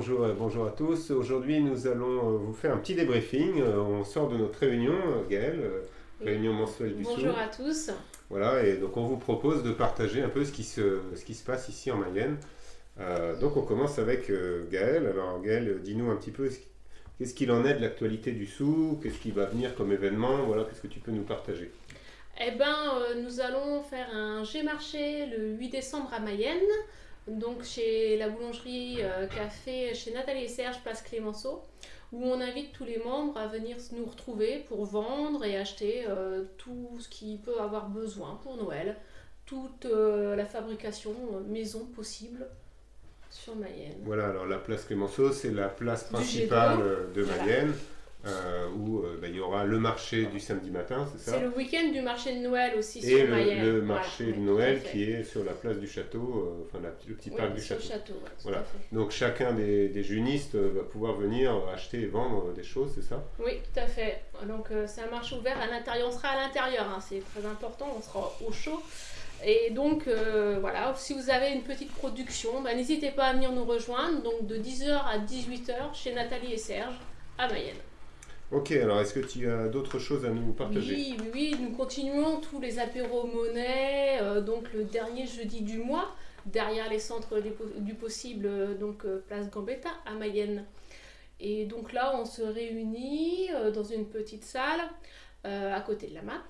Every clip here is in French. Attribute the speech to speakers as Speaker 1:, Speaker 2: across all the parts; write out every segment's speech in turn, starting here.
Speaker 1: bonjour, bonjour à tous. Aujourd'hui, nous allons vous faire un petit débriefing. On sort de notre réunion, Gaëlle, réunion mensuelle du
Speaker 2: Bonjour à tous.
Speaker 1: Voilà, et donc on vous propose de partager un peu ce qui se, ce qui se passe ici en Mayenne. donc on commence avec Gaëlle. Alors Gaëlle, dis-nous un petit peu qu'est-ce qu'il en est de l'actualité du sou, qu'est-ce qui va venir comme événement, voilà, qu'est-ce que tu peux nous partager?
Speaker 2: Eh bien, nous allons faire un G-Marché le 8 décembre à Mayenne donc chez la boulangerie euh, café chez Nathalie et Serge, place Clémenceau, où on invite tous les membres à venir nous retrouver pour vendre et acheter euh, tout ce qui peut avoir besoin pour Noël, toute euh, la fabrication maison possible sur Mayenne.
Speaker 1: Voilà, alors la place Clémenceau, c'est la place principale de Mayenne. Euh, où euh, bah, il y aura le marché du samedi matin, c'est
Speaker 2: ça C'est le week-end du marché de Noël aussi
Speaker 1: Et sur le, Mayenne. le marché de Noël qui est sur la place du château, euh, enfin le petit parc du château. voilà. Donc chacun des, des, junistes va pouvoir venir acheter et vendre des choses, c'est ça
Speaker 2: Oui, tout à fait. Donc c'est un marché ouvert à l'intérieur. On sera à l'intérieur, hein, c'est très important, on sera au chaud. Et donc voilà, si vous avez une petite production, bah, n'hésitez pas à venir nous rejoindre. Donc de 10h à 18h chez Nathalie et Serge à Mayenne.
Speaker 1: Ok, alors est-ce que tu as d'autres choses à nous partager?
Speaker 2: Oui, oui, nous continuons tous les apéros monnaie, euh, donc le dernier jeudi du mois, derrière les centres du possible, euh, donc euh, place Gambetta à Mayenne. Et donc là, on se réunit dans une petite salle à côté de la map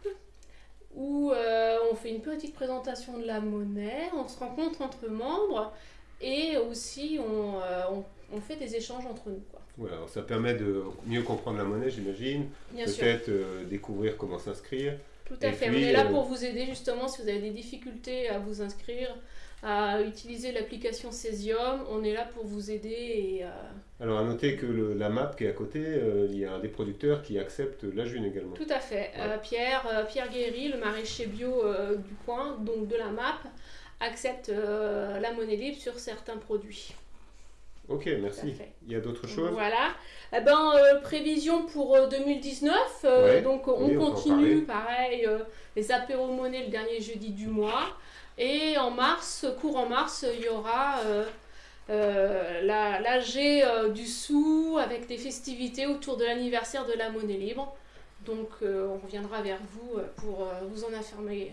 Speaker 2: où on fait une petite présentation de la monnaie, on se rencontre entre membres et aussi on, fait des échanges entre nous.
Speaker 1: Voilà, ça permet de mieux comprendre la monnaie, j'imagine. Peut-être euh, découvrir comment s'inscrire.
Speaker 2: Tout à fait. on est là euh, pour vous aider justement si vous avez des difficultés à vous inscrire, à utiliser l'application Cesium. On est là pour vous aider. Et,
Speaker 1: Alors à noter que la map qui est à côté, euh, il y a un des producteurs qui accepte la June également.
Speaker 2: Tout à fait. Pierre, Pierre Guéry, le maraîcher bio du coin, donc de la map, accepte la monnaie libre sur certains produits.
Speaker 1: Ok, merci. Il y a d'autres choses?
Speaker 2: Voilà. Eh ben, euh, prévision pour 2019. Euh, euh, donc, on continue, pareil, les apéros monnaie le dernier jeudi du mois. Et en mars, courant mars, il y aura la l'AG du sou avec des festivités autour de l'anniversaire de la monnaie libre. Donc, on reviendra vers vous pour vous en affirmer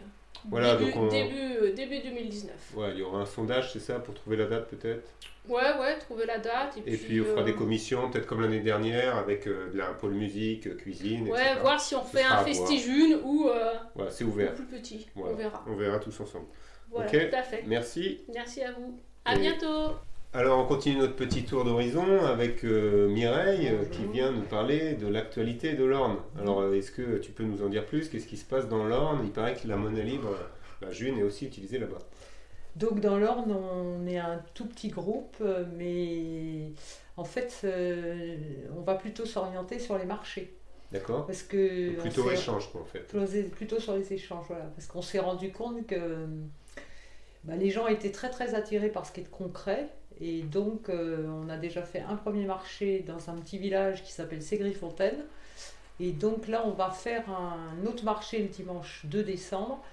Speaker 2: voilà, début, donc début, début, 2019.
Speaker 1: Ouais, il y aura un sondage, c'est ça, pour trouver la date peut-être?
Speaker 2: Ouais, ouais, trouver la date.
Speaker 1: Et, puis, on fera des euh, commissions, peut-être comme l'année dernière, avec euh, de la pôle musique, cuisine,
Speaker 2: Ouais, voir si on fait un festigune ou,
Speaker 1: euh, c'est ouvert.
Speaker 2: plus petit. On verra.
Speaker 1: On verra tous ensemble.
Speaker 2: Voilà, tout à fait.
Speaker 1: Merci.
Speaker 2: Merci à vous. À bientôt.
Speaker 1: Alors on continue notre petit tour d'horizon avec Mireille qui vient nous parler de l'actualité de l'Orne. Alors est-ce que tu peux nous en dire plus? Qu'est-ce qui se passe dans l'Orne? Il paraît que la monnaie libre, la June, est aussi utilisée là-bas.
Speaker 3: Donc dans l'Orne, on est un tout petit groupe, euh, mais en fait, euh, on va plutôt s'orienter sur les marchés.
Speaker 1: D'accord.
Speaker 3: Parce que
Speaker 1: plutôt échange, quoi, en fait.
Speaker 3: Plutôt sur les échanges, voilà. Parce qu'on s'est rendu compte que bah, les gens étaient très très attirés par ce qui est concret. Et donc, euh, on a déjà fait un premier marché dans un petit village qui s'appelle Ségrifontaine. Et donc là, on va faire un autre marché le dimanche 2 décembre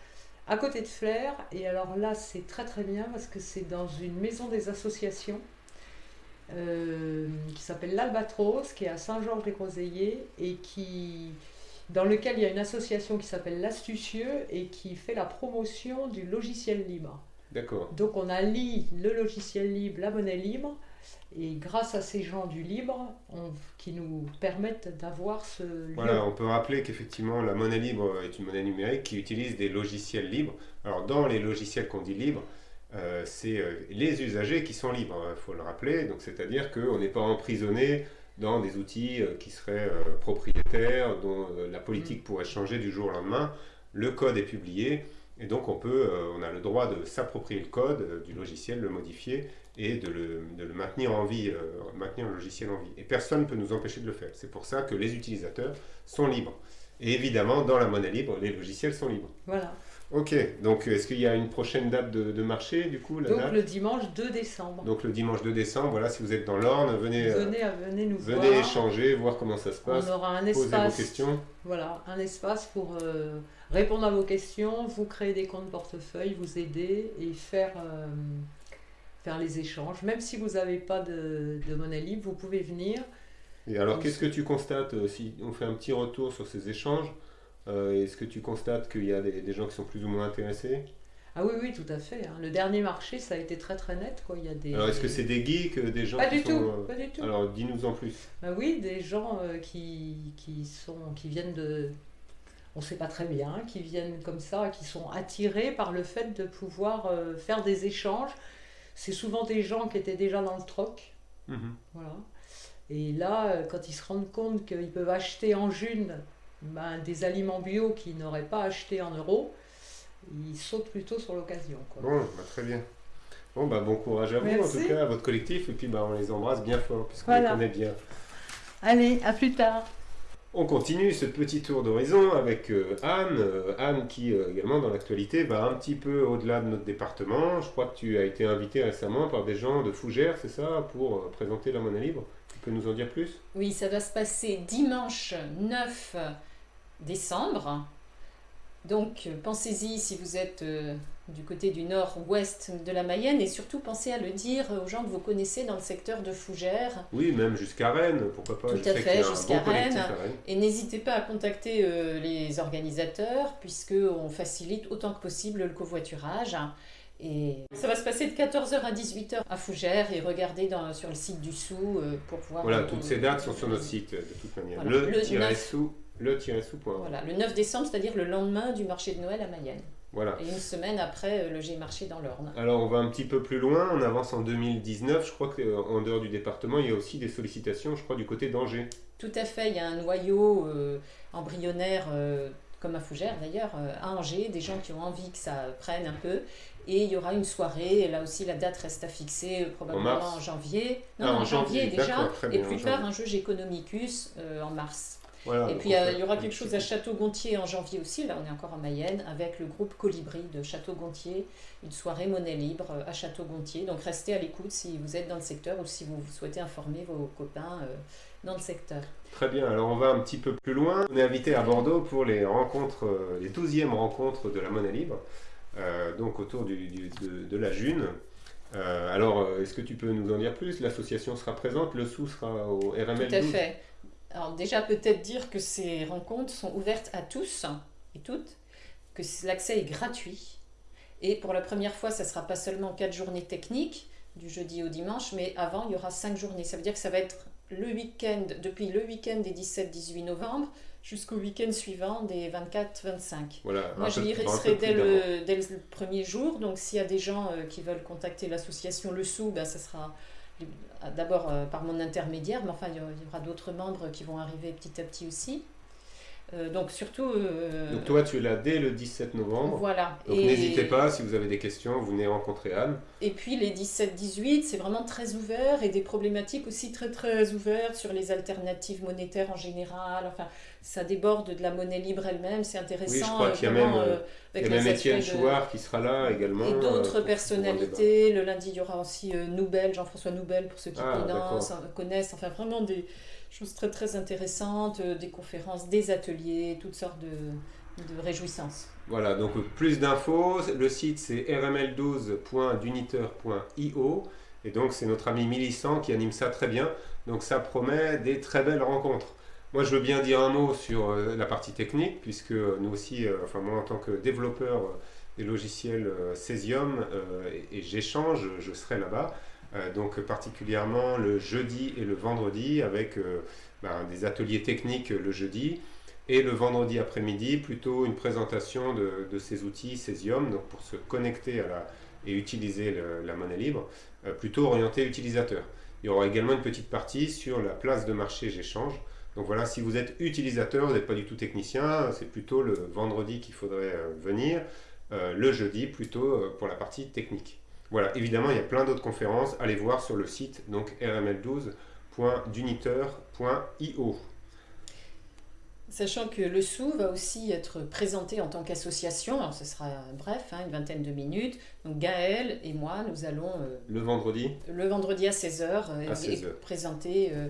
Speaker 3: à côté de Flair. Et alors là, c'est très très bien parce que c'est dans une maison des associations euh, qui s'appelle l'Albatros, qui est à Saint-Georges-des-Groseilliers et qui dans lequel il y a une association qui s'appelle l'Astucieux et qui fait la promotion du logiciel libre.
Speaker 1: D'accord.
Speaker 3: Donc on a lié le logiciel libre, la monnaie libre, et grâce à ces gens du libre, qui nous permettent d'avoir ce
Speaker 1: Voilà, on peut rappeler qu'effectivement la monnaie libre est une monnaie numérique qui utilise des logiciels libres. Alors dans les logiciels qu'on dit libres, euh, c'est euh, les usagers qui sont libres, il hein, faut le rappeler. Donc c'est-à-dire qu'on n'est pas emprisonné dans des outils euh, qui seraient propriétaires, dont la politique mm. pourrait changer du jour au lendemain. Le code est publié et donc on peut, on a le droit de s'approprier le code du logiciel, le modifier et de le, maintenir en vie, euh, maintenir le logiciel en vie. Et personne ne peut nous empêcher de le faire. C'est pour ça que les utilisateurs sont libres. Et évidemment, dans la monnaie libre, les logiciels sont libres.
Speaker 3: Voilà.
Speaker 1: Ok, donc est-ce qu'il y a une prochaine date de, marché du coup
Speaker 3: Donc le dimanche 2 décembre.
Speaker 1: Donc le dimanche 2 décembre, voilà, si vous êtes dans l'Orne, venez,
Speaker 3: euh, venez, venez nous
Speaker 1: venez échanger, voir comment ça se passe.
Speaker 3: On aura un espace, questions. Voilà, un espace pour euh, répondre à vos questions, vous créer des comptes portefeuille, vous aider et faire faire les échanges. Même si vous n'avez pas de, de monnaie libre, vous pouvez venir.
Speaker 1: Et alors, qu'est-ce que tu constates euh, si on fait un petit retour sur ces échanges? euh, Est-ce que tu constates qu'il y a des, des gens qui sont plus ou moins intéressés?
Speaker 3: Ah oui, oui, tout à fait. hein. Le dernier marché, ça a été très très net. Quoi. Il y a des...
Speaker 1: Alors, est-ce que c'est des geeks, euh, des gens
Speaker 3: Pas
Speaker 1: qui
Speaker 3: du
Speaker 1: sont,
Speaker 3: tout,
Speaker 1: euh,
Speaker 3: pas du tout.
Speaker 1: Alors, dis-nous en plus.
Speaker 3: Bah oui, des gens euh, qui, qui, sont, qui viennent de... On ne sait pas très bien, qui viennent comme ça, qui sont attirés par le fait de pouvoir euh, faire des échanges. C'est souvent des gens qui étaient déjà dans le troc.
Speaker 1: Mhm.
Speaker 3: Voilà. Et là, euh, quand ils se rendent compte qu'ils peuvent acheter en june ben, des aliments bio qu'ils n'auraient pas acheté en euros, ils sautent plutôt sur l'occasion.
Speaker 1: Bon, bah, très bien. Bon, bah, bon courage à vous,
Speaker 3: Merci.
Speaker 1: en tout cas, à votre collectif. Et puis, bah, on les embrasse bien fort, puisqu'on
Speaker 3: Voilà.
Speaker 1: les connaît bien.
Speaker 3: Allez, à plus tard.
Speaker 1: On continue ce petit tour d'horizon avec euh, Anne. Euh, Anne qui, euh, également, dans l'actualité, va un petit peu au-delà de notre département. Je crois que tu as été invité récemment par des gens de Fougères, c'est ça, pour euh, présenter la monnaie libre. Tu peux nous en dire plus?
Speaker 4: Oui, ça va se passer dimanche 9 décembre. Donc euh, pensez-y si vous êtes euh, du côté du nord-ouest de la Mayenne et surtout pensez à le dire aux gens que vous connaissez dans le secteur de Fougères.
Speaker 1: Oui, même jusqu'à Rennes, pourquoi pas
Speaker 4: Tout
Speaker 1: Je
Speaker 4: à
Speaker 1: sais
Speaker 4: fait, jusqu'à
Speaker 1: bon
Speaker 4: Rennes. Et n'hésitez pas à contacter euh, les organisateurs puisque on facilite autant que possible le covoiturage. Et ça va se passer de 14h à 18h à Fougères et regardez dans- sur le site du Sou euh, pour voir.
Speaker 1: Voilà, toutes ces dates sont sur notre site, de toute manière.
Speaker 4: Voilà. Le
Speaker 1: Le-sou, le-sou.org.
Speaker 4: Voilà, le 9 décembre, c'est-à-dire le lendemain du marché de Noël à Mayenne.
Speaker 1: Voilà.
Speaker 4: Et une semaine après, euh, le G-Marché dans l'Orne.
Speaker 1: Alors on va un petit peu plus loin, on avance en 2019, je crois qu'en dehors du département, il y a aussi des sollicitations, je crois, du côté d'Angers.
Speaker 4: Tout à fait, il y a un noyau euh, embryonnaire, euh, comme à Fougères d'ailleurs, euh, à Angers, des gens qui ont envie que ça prenne un peu. Et il y aura une soirée, et là aussi la date reste à fixer, euh, probablement en, janvier. Non,
Speaker 1: Ah, en
Speaker 4: en janvier,
Speaker 1: janvier,
Speaker 4: déjà. Et plus tard, un jeu Economicus euh, en mars.
Speaker 1: Voilà,
Speaker 4: Et puis euh, il y aura quelque chose à Château-Gontier en janvier aussi, là on est encore en Mayenne, avec le groupe Colibri de Château-Gontier, une soirée monnaie libre euh, à Château-Gontier. Donc restez à l'écoute si vous êtes dans le secteur ou si vous souhaitez informer vos copains euh, dans le secteur.
Speaker 1: Très bien, alors on va un petit peu plus loin. On est invité à Bordeaux pour les rencontres, les 12e rencontres de la monnaie libre, euh, donc autour du, du- de, de la June. Euh, alors, est-ce que tu peux nous en dire plus? L'association sera présente, le sous sera au RML
Speaker 4: Tout à
Speaker 1: 12.
Speaker 4: fait. Alors déjà peut-être dire que ces rencontres sont ouvertes à tous et toutes, que l'accès est gratuit. Et pour la première fois, ça ne sera pas seulement quatre journées techniques, du jeudi au dimanche, mais avant, il y aura cinq journées. Ça veut dire que ça va être le week-end, depuis le week-end des 17-18 novembre jusqu'au week-end suivant des 24-25.
Speaker 1: Voilà,
Speaker 4: Moi, je
Speaker 1: peu-
Speaker 4: y
Speaker 1: un peu
Speaker 4: serai
Speaker 1: plus
Speaker 4: dès le, dès le premier jour. Donc, s'il y a des gens euh, qui veulent contacter l'association Le Sou, ben, ça sera d'abord euh, par mon intermédiaire, mais enfin, il y aura, il y aura d'autres membres qui vont arriver petit à petit aussi. Euh, donc, surtout. euh,
Speaker 1: Donc toi, tu es là dès le 17 novembre.
Speaker 4: voilà.
Speaker 1: Donc
Speaker 4: Et-
Speaker 1: n'hésitez pas, si vous avez des questions, vous venez rencontrer Anne.
Speaker 4: Et puis les 17-18, c'est vraiment très ouvert et des problématiques aussi très très ouvertes sur les alternatives monétaires en général. Enfin, ça déborde de la monnaie libre elle-même, c'est intéressant.
Speaker 1: Oui, je crois
Speaker 4: euh,
Speaker 1: qu'il y a
Speaker 4: vraiment,
Speaker 1: même,
Speaker 4: euh,
Speaker 1: Il y a même Étienne
Speaker 4: de-
Speaker 1: Chouard qui sera là également.
Speaker 4: Et
Speaker 1: euh,
Speaker 4: d'autres personnalités. Le lundi, il y aura aussi euh, Noubel, Jean-François Noubel, pour ceux qui
Speaker 1: Ah,
Speaker 4: connaissent, connaissent. Enfin, vraiment des choses très très intéressantes, euh, des conférences, des ateliers, toutes sortes de, de réjouissances.
Speaker 1: Voilà, donc plus d'infos, le site c'est rml12.duniteur.io et donc c'est notre ami Millicent qui anime ça très bien, donc ça promet des très belles rencontres. Moi je veux bien dire un mot sur euh, la partie technique puisque nous aussi, euh, enfin moi en tant que développeur des logiciels Cesium et j'échange, je serai là-bas. Euh, donc particulièrement le jeudi et le vendredi avec euh, ben, des ateliers techniques le jeudi et le vendredi après-midi, plutôt une présentation de, ces outils Cesium, donc pour se connecter à et utiliser la monnaie libre, euh, plutôt orienté utilisateur. Il y aura également une petite partie sur la place de marché J'échange. Donc voilà, si vous êtes utilisateur, vous n'êtes pas du tout technicien, c'est plutôt le vendredi qu'il faudrait venir, le jeudi plutôt pour la partie technique. Voilà, évidemment, il y a plein d'autres conférences, allez voir sur le site donc rml12.duniteur.io.
Speaker 4: Sachant que le sou va aussi être présenté en tant qu'association, alors ce sera bref, hein, une vingtaine de minutes. Donc Gaël et moi, nous allons euh,
Speaker 1: Le vendredi,
Speaker 4: le vendredi à 16h
Speaker 1: À 16 heures.
Speaker 4: présenter euh,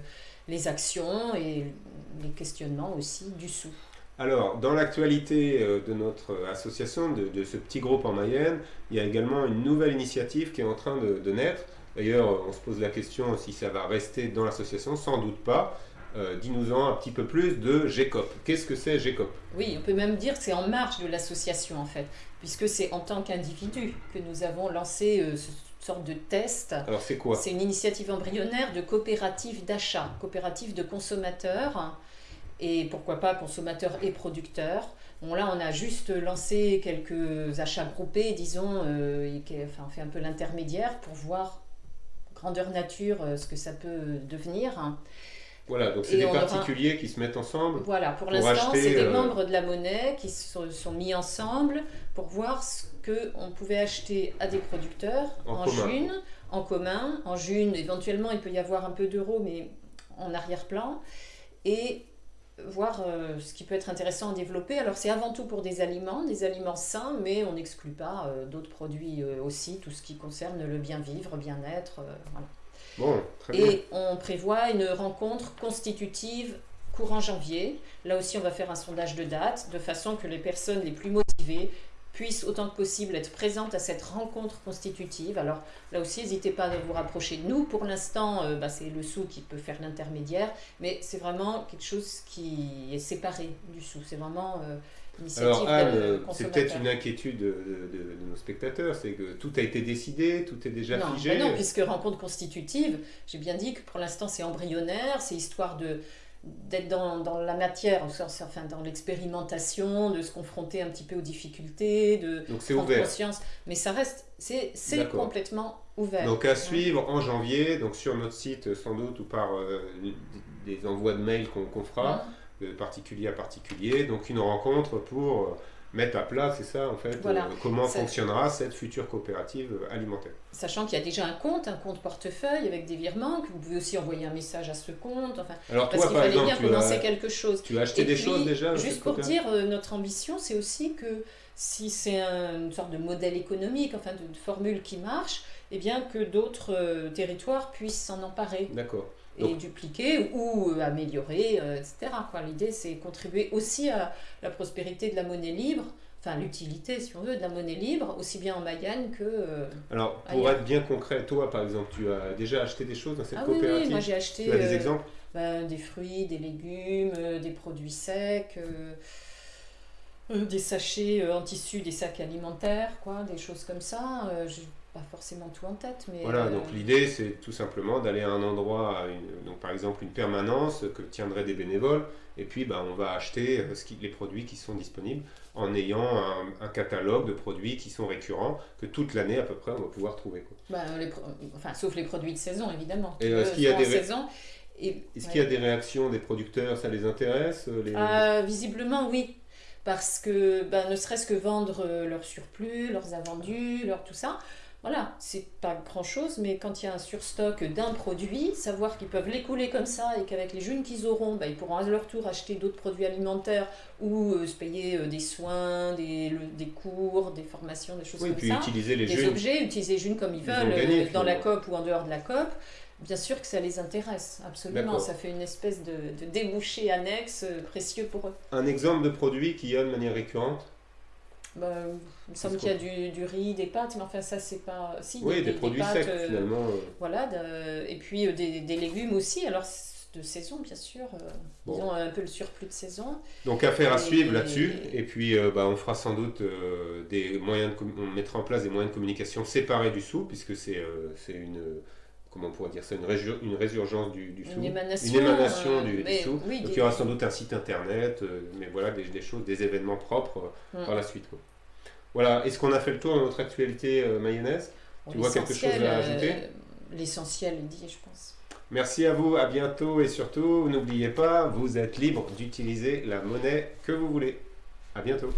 Speaker 4: les actions et les questionnements aussi du sou.
Speaker 1: Alors, dans l'actualité euh, de notre association, de, de ce petit groupe en Mayenne, il y a également une nouvelle initiative qui est en train de, de naître. D'ailleurs, on se pose la question si ça va rester dans l'association, sans doute pas. Euh, Dis-nous-en un petit peu plus de GECOP. Qu'est-ce que c'est GECOP
Speaker 4: Oui, on peut même dire que c'est en marge de l'association en fait, puisque c'est en tant qu'individu que nous avons lancé euh, ce sorte de test.
Speaker 1: Alors, c'est quoi?
Speaker 4: C'est une initiative embryonnaire de coopérative d'achat, coopérative de consommateurs, et pourquoi pas consommateurs et producteurs. Bon, là, on a juste lancé quelques achats groupés, disons, euh, et enfin, on fait un peu l'intermédiaire pour voir grandeur nature euh, ce que ça peut devenir.
Speaker 1: Voilà, donc c'est des
Speaker 4: aura-
Speaker 1: particuliers qui se mettent ensemble.
Speaker 4: Voilà, pour,
Speaker 1: Pour
Speaker 4: l'instant, c'est des
Speaker 1: euh,
Speaker 4: membres de la monnaie qui se sont mis ensemble pour voir ce qu'on pouvait acheter à des producteurs
Speaker 1: En
Speaker 4: en, june, en commun. En june, éventuellement, il peut y avoir un peu d'euros, mais en arrière-plan. Et voir euh, ce qui peut être intéressant à développer. Alors, c'est avant tout pour des aliments, des aliments sains, mais on n'exclut pas euh, d'autres produits euh, aussi, tout ce qui concerne le bien-vivre, bien-être. euh, voilà.
Speaker 1: Bon, très bien.
Speaker 4: Et on prévoit une rencontre constitutive courant janvier. Là aussi, on va faire un sondage de date, de façon que les personnes les plus motivées puissent autant que possible être présentes à cette rencontre constitutive. Alors là aussi, n'hésitez pas à vous rapprocher de nous. Pour l'instant, euh, bah, c'est le sou qui peut faire l'intermédiaire, mais c'est vraiment quelque chose qui est séparé du sou. C'est vraiment euh, initiative
Speaker 1: Alors Anne,
Speaker 4: de
Speaker 1: euh, c'est peut-être une inquiétude de, de- de- de nos spectateurs, c'est que tout a été décidé, tout est déjà
Speaker 4: non,
Speaker 1: figé.
Speaker 4: bah non, puisque rencontre constitutive, j'ai bien dit que pour l'instant c'est embryonnaire, c'est histoire de d'être dans, dans la matière, enfin dans l'expérimentation, de se confronter un petit peu aux difficultés, de
Speaker 1: Donc
Speaker 4: prendre
Speaker 1: ouvert.
Speaker 4: conscience. Mais ça reste, c'est complètement ouvert.
Speaker 1: Donc à suivre en janvier, donc sur notre site sans doute ou par euh, des envois de mails qu'on qu'on fera, de particulier à particulier. Donc une rencontre pour euh, mettre à plat, c'est ça en fait,
Speaker 4: Voilà.
Speaker 1: euh, comment
Speaker 4: Ça-
Speaker 1: fonctionnera cette future coopérative euh, alimentaire.
Speaker 4: Sachant qu'il y a déjà un compte, un compte portefeuille avec des virements, que vous pouvez aussi envoyer un message à ce compte, enfin,
Speaker 1: Alors
Speaker 4: parce qu'il
Speaker 1: par
Speaker 4: fallait bien commencer quelque chose.
Speaker 1: tu as acheté
Speaker 4: Et
Speaker 1: des
Speaker 4: puis,
Speaker 1: choses déjà
Speaker 4: Juste pour dire, euh, notre ambition, c'est aussi que si c'est un- une sorte de modèle économique, enfin de, de formule qui marche, eh bien que d'autres euh, territoires puissent s'en emparer
Speaker 1: D'accord.
Speaker 4: Et
Speaker 1: Donc-
Speaker 4: dupliquer ou euh, améliorer, euh, etc. L'idée, c'est contribuer aussi à la prospérité de la monnaie libre, enfin l'utilité, si on veut, de la monnaie libre, aussi bien en Mayenne que... euh,
Speaker 1: Alors pour
Speaker 4: Ailleurs.
Speaker 1: être bien concret, toi par exemple, tu as déjà acheté des choses dans cette
Speaker 4: Ah oui,
Speaker 1: coopérative
Speaker 4: oui, moi j'ai acheté
Speaker 1: Tu as des
Speaker 4: euh, ben, des fruits, des légumes, des produits secs, euh, des sachets euh, en tissu, des sacs alimentaires, quoi, des choses comme ça. Euh, j'ai pas forcément tout en tête, mais
Speaker 1: Voilà,
Speaker 4: euh,
Speaker 1: donc l'idée c'est tout simplement d'aller à un endroit, à une- donc par exemple une permanence que tiendraient des bénévoles, et puis bah, on va acheter euh, ce qui- les produits qui sont disponibles en ayant un, un catalogue de produits qui sont récurrents, que toute l'année à peu près on va pouvoir trouver. quoi.
Speaker 4: ben, les enfin, sauf les produits de saison évidemment.
Speaker 1: Et, euh, est-ce qu'il y a des
Speaker 4: en
Speaker 1: ré-
Speaker 4: saison. Et,
Speaker 1: Est-ce
Speaker 4: ouais.
Speaker 1: qu'il y a des réactions des producteurs, ça les intéresse euh, les-
Speaker 4: Euh, visiblement, oui. Parce que ben, ne serait-ce que vendre euh, leur surplus, leurs invendus, leur tout ça, voilà, c'est pas grand-chose, mais quand il y a un surstock d'un produit, savoir qu'ils peuvent l'écouler comme ça et qu'avec les jeunes qu'ils auront, ben, ils pourront à leur tour acheter d'autres produits alimentaires ou euh, se payer euh, des soins, des, le- des cours, des formations, des choses
Speaker 1: Oui,
Speaker 4: comme
Speaker 1: puis
Speaker 4: ça
Speaker 1: utiliser les
Speaker 4: des
Speaker 1: jeunes.
Speaker 4: objets, utiliser les jeunes comme ils
Speaker 1: Ils
Speaker 4: veulent,
Speaker 1: gagné,
Speaker 4: euh, dans la. COP ou en dehors de la COP, bien sûr que ça les intéresse, absolument. Ça fait une espèce de, de débouché annexe euh, précieux pour eux.
Speaker 1: Un exemple de produit qu'il y a de manière récurrente?
Speaker 4: Bah, il me semble qu'il y a du, du riz, des pâtes, mais enfin ça c'est pas... Si,
Speaker 1: Oui, des, produits
Speaker 4: pâtes,
Speaker 1: secs
Speaker 4: euh,
Speaker 1: finalement. euh.
Speaker 4: Voilà, de- et puis euh, des, légumes aussi, alors de saison bien sûr, euh,
Speaker 1: Bon.
Speaker 4: ils ont un peu le surplus de saison.
Speaker 1: Donc affaire à
Speaker 4: Et-
Speaker 1: suivre là-dessus. Et puis bah, on fera sans doute des moyens de on mettra en place des moyens de communication séparés du sou, puisque c'est c'est une comment on pourrait dire ça, une, résu- une résurgence du, du sou.
Speaker 4: Une émanation,
Speaker 1: Une émanation
Speaker 4: euh,
Speaker 1: du, sou.
Speaker 4: oui,
Speaker 1: Donc il y aura sans doute un site internet, euh, mais voilà des, des choses, des événements propres euh,
Speaker 4: Mm.
Speaker 1: par la suite. quoi. Voilà, est-ce qu'on a fait le tour de notre actualité mayonnaise? Tu vois quelque chose à ajouter?
Speaker 4: L'essentiel est dit, je pense.
Speaker 1: Merci à vous, à bientôt et surtout n'oubliez pas, vous êtes libre d'utiliser la monnaie que vous voulez. À bientôt.